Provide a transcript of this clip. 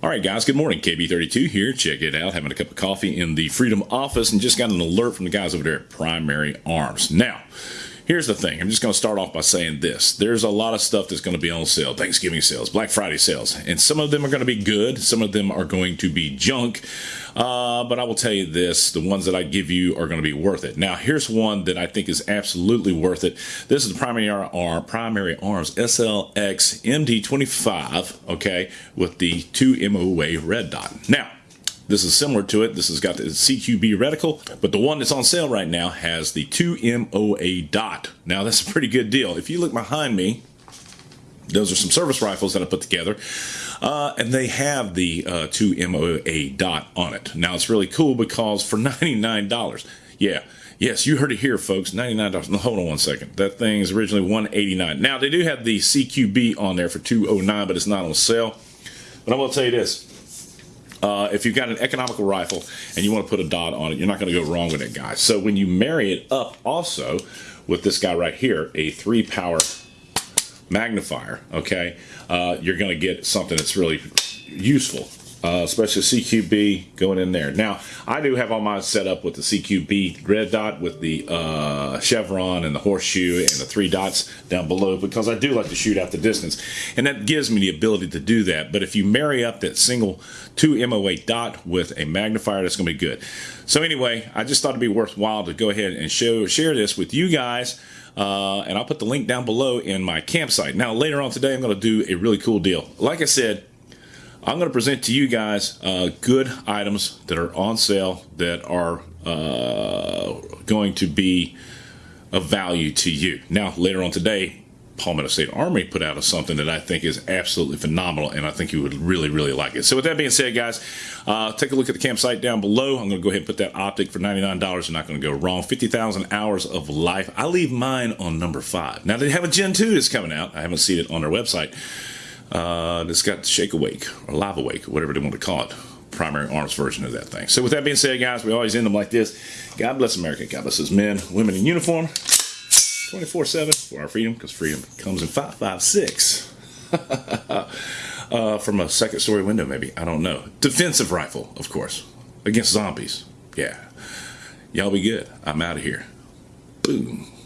All right, guys, good morning. KB32 here. Check it out. Having a cup of coffee in the Freedom office and just got an alert from the guys over there at Primary Arms. Now, here's the thing. I'm just going to start off by saying this. There's a lot of stuff that's going to be on sale. Thanksgiving sales, Black Friday sales. And some of them are going to be good. Some of them are going to be junk. Uh, but I will tell you this, the ones that I give you are going to be worth it. Now, here's one that I think is absolutely worth it. This is the Primary, Arm, Primary Arms SLX MD25, okay, with the 2 MOA red dot. Now, this is similar to it. This has got the CQB reticle, but the one that's on sale right now has the 2MOA dot. Now, that's a pretty good deal. If you look behind me, those are some service rifles that I put together. Uh, and they have the uh, 2MOA dot on it. Now it's really cool because for $99, yeah, yes, you heard it here, folks, $99. No, hold on one second. That thing is originally 189. Now they do have the CQB on there for 209 but it's not on sale. But I'm gonna tell you this. Uh, if you've got an economical rifle and you want to put a dot on it, you're not going to go wrong with it, guys. So when you marry it up also with this guy right here, a three power magnifier, okay, uh, you're going to get something that's really useful. Uh, especially CQB going in there. Now, I do have all mine set up with the CQB red dot with the uh, chevron and the horseshoe and the three dots down below because I do like to shoot out the distance. And that gives me the ability to do that. But if you marry up that single 2 MOA dot with a magnifier, that's going to be good. So anyway, I just thought it'd be worthwhile to go ahead and show share this with you guys. Uh, and I'll put the link down below in my campsite. Now, later on today, I'm going to do a really cool deal. Like I said, I'm going to present to you guys uh, good items that are on sale that are uh, going to be of value to you. Now, later on today, Palmetto State Army put out something that I think is absolutely phenomenal, and I think you would really, really like it. So with that being said, guys, uh, take a look at the campsite down below. I'm going to go ahead and put that optic for $99. You're not going to go wrong. 50,000 hours of life. I leave mine on number five. Now, they have a Gen 2 that's coming out. I haven't seen it on their website. Uh, it's got Shake Awake or Live Awake, whatever they want to call it. Primary arms version of that thing. So with that being said, guys, we always end them like this. God bless America. God bless his men, women in uniform. 24-7 for our freedom because freedom comes in 556 uh, from a second story window maybe. I don't know. Defensive rifle of course. Against zombies. Yeah. Y'all be good. I'm out of here. Boom